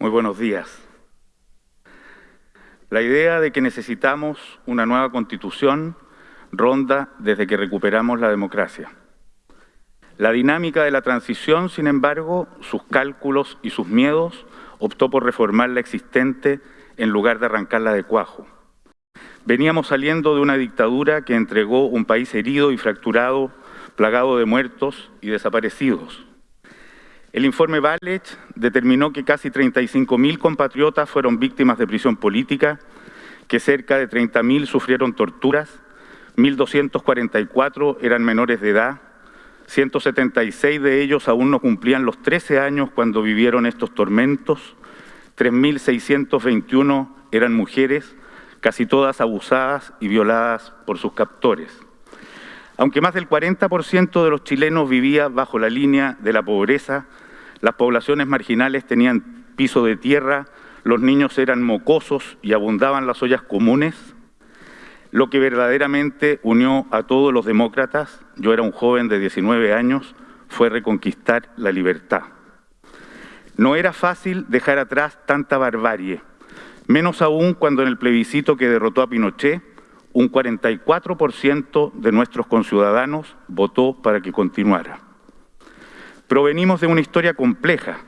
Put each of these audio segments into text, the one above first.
Muy buenos días. La idea de que necesitamos una nueva constitución ronda desde que recuperamos la democracia. La dinámica de la transición, sin embargo, sus cálculos y sus miedos, optó por reformar la existente en lugar de arrancarla de cuajo. Veníamos saliendo de una dictadura que entregó un país herido y fracturado, plagado de muertos y desaparecidos. El informe Valech determinó que casi 35.000 compatriotas fueron víctimas de prisión política, que cerca de 30.000 sufrieron torturas, 1.244 eran menores de edad, 176 de ellos aún no cumplían los 13 años cuando vivieron estos tormentos, 3.621 eran mujeres, casi todas abusadas y violadas por sus captores. Aunque más del 40% de los chilenos vivía bajo la línea de la pobreza, las poblaciones marginales tenían piso de tierra, los niños eran mocosos y abundaban las ollas comunes, lo que verdaderamente unió a todos los demócratas, yo era un joven de 19 años, fue reconquistar la libertad. No era fácil dejar atrás tanta barbarie, menos aún cuando en el plebiscito que derrotó a Pinochet, un 44% de nuestros conciudadanos votó para que continuara. Provenimos de una historia compleja,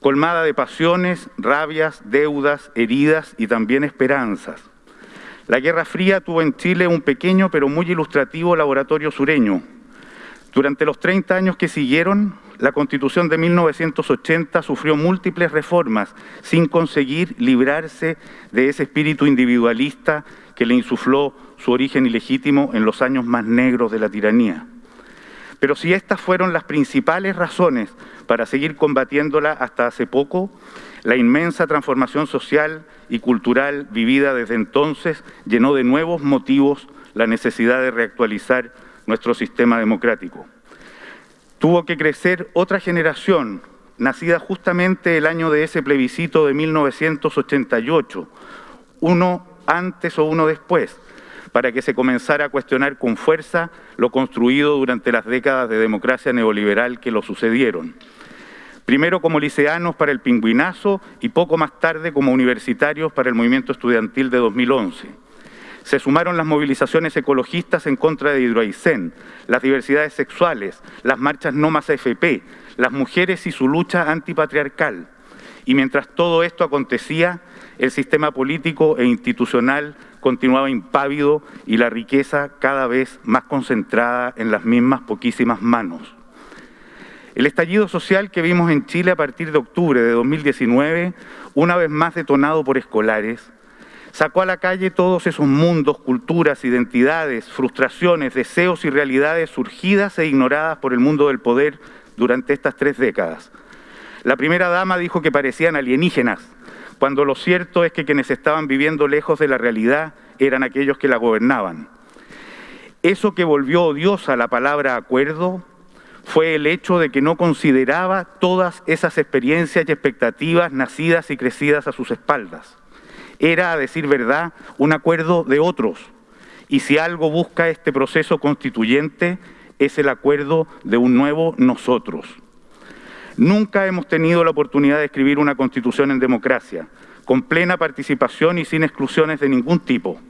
colmada de pasiones, rabias, deudas, heridas y también esperanzas. La Guerra Fría tuvo en Chile un pequeño pero muy ilustrativo laboratorio sureño. Durante los 30 años que siguieron, la Constitución de 1980 sufrió múltiples reformas sin conseguir librarse de ese espíritu individualista que le insufló su origen ilegítimo en los años más negros de la tiranía. Pero si estas fueron las principales razones para seguir combatiéndola hasta hace poco, la inmensa transformación social y cultural vivida desde entonces llenó de nuevos motivos la necesidad de reactualizar nuestro sistema democrático. Tuvo que crecer otra generación, nacida justamente el año de ese plebiscito de 1988, uno antes o uno después, para que se comenzara a cuestionar con fuerza lo construido durante las décadas de democracia neoliberal que lo sucedieron. Primero como liceanos para el pingüinazo y poco más tarde como universitarios para el movimiento estudiantil de 2011. Se sumaron las movilizaciones ecologistas en contra de Hidroaicén, las diversidades sexuales, las marchas no más AFP, las mujeres y su lucha antipatriarcal. Y mientras todo esto acontecía, el sistema político e institucional continuaba impávido y la riqueza cada vez más concentrada en las mismas poquísimas manos. El estallido social que vimos en Chile a partir de octubre de 2019, una vez más detonado por escolares, sacó a la calle todos esos mundos, culturas, identidades, frustraciones, deseos y realidades surgidas e ignoradas por el mundo del poder durante estas tres décadas. La primera dama dijo que parecían alienígenas, cuando lo cierto es que quienes estaban viviendo lejos de la realidad eran aquellos que la gobernaban. Eso que volvió odiosa la palabra acuerdo fue el hecho de que no consideraba todas esas experiencias y expectativas nacidas y crecidas a sus espaldas. Era, a decir verdad, un acuerdo de otros. Y si algo busca este proceso constituyente, es el acuerdo de un nuevo nosotros. Nunca hemos tenido la oportunidad de escribir una constitución en democracia, con plena participación y sin exclusiones de ningún tipo.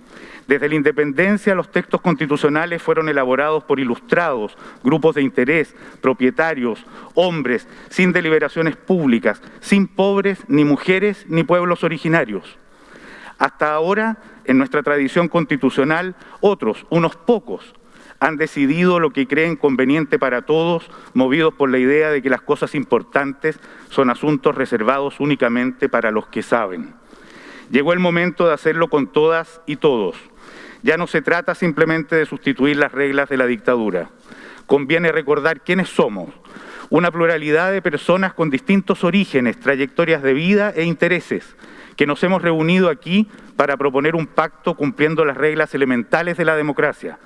Desde la independencia, los textos constitucionales fueron elaborados por ilustrados, grupos de interés, propietarios, hombres, sin deliberaciones públicas, sin pobres, ni mujeres, ni pueblos originarios. Hasta ahora, en nuestra tradición constitucional, otros, unos pocos, han decidido lo que creen conveniente para todos, movidos por la idea de que las cosas importantes son asuntos reservados únicamente para los que saben. Llegó el momento de hacerlo con todas y todos. Ya no se trata simplemente de sustituir las reglas de la dictadura. Conviene recordar quiénes somos, una pluralidad de personas con distintos orígenes, trayectorias de vida e intereses, que nos hemos reunido aquí para proponer un pacto cumpliendo las reglas elementales de la democracia,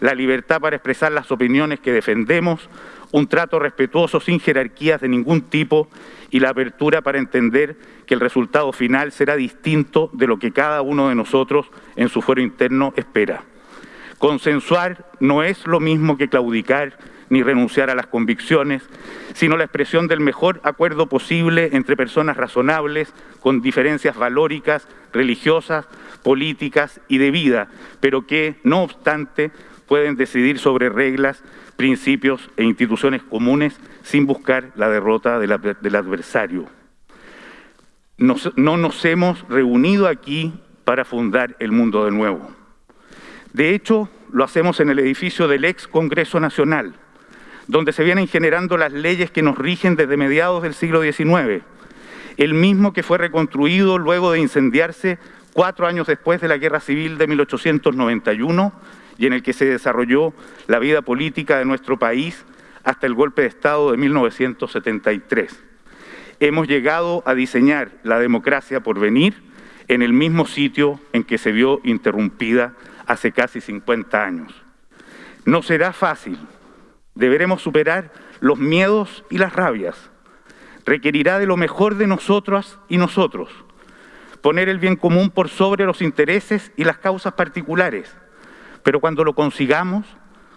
la libertad para expresar las opiniones que defendemos, un trato respetuoso sin jerarquías de ningún tipo y la apertura para entender que el resultado final será distinto de lo que cada uno de nosotros en su fuero interno espera. Consensuar no es lo mismo que claudicar ni renunciar a las convicciones, sino la expresión del mejor acuerdo posible entre personas razonables, con diferencias valóricas, religiosas, políticas y de vida, pero que, no obstante, pueden decidir sobre reglas, principios e instituciones comunes sin buscar la derrota del, adversario. no nos hemos reunido aquí para fundar el mundo de nuevo. De hecho, lo hacemos en el edificio del ex Congreso Nacional, donde se vienen generando las leyes que nos rigen desde mediados del siglo XIX, el mismo que fue reconstruido luego de incendiarse cuatro años después de la Guerra Civil de 1891 y en el que se desarrolló la vida política de nuestro país hasta el golpe de Estado de 1973. Hemos llegado a diseñar la democracia por venir en el mismo sitio en que se vio interrumpida hace casi 50 años. No será fácil, deberemos superar los miedos y las rabias. Requerirá de lo mejor de nosotras y nosotros, poner el bien común por sobre los intereses y las causas particulares. Pero cuando lo consigamos,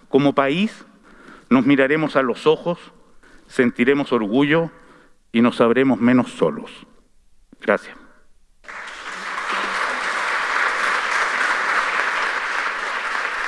como país, nos miraremos a los ojos, sentiremos orgullo y nos sabremos menos solos. Gracias.